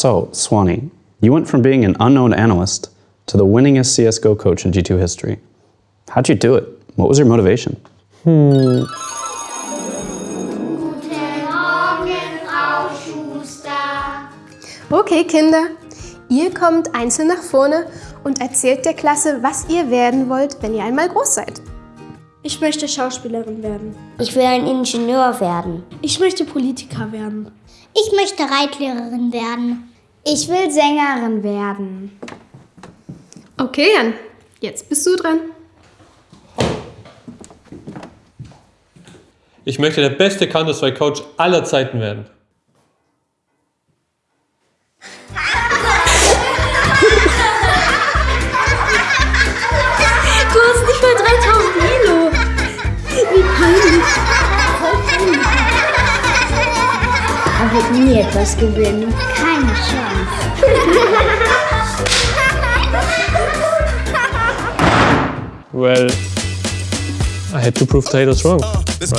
So, Swanee, you went from being an unknown analyst to the winningest CSGO coach in G2 history. How'd you do it? What was your motivation? Hmm. Okay, Kinder, ihr kommt einzeln nach vorne und erzählt der Klasse, was ihr werden wollt, wenn ihr einmal groß seid. Ich möchte Schauspielerin werden. Ich will ein Ingenieur werden. Ich möchte Politiker werden. Ich möchte Reitlehrerin werden. Ich will Sängerin werden. Okay, Jan, jetzt bist du dran. Ich möchte der beste Counter-Strike-Coach aller Zeiten werden. Wird nie etwas gewinnen. Keine Chance. Well, I had to prove Taylor's wrong. Let's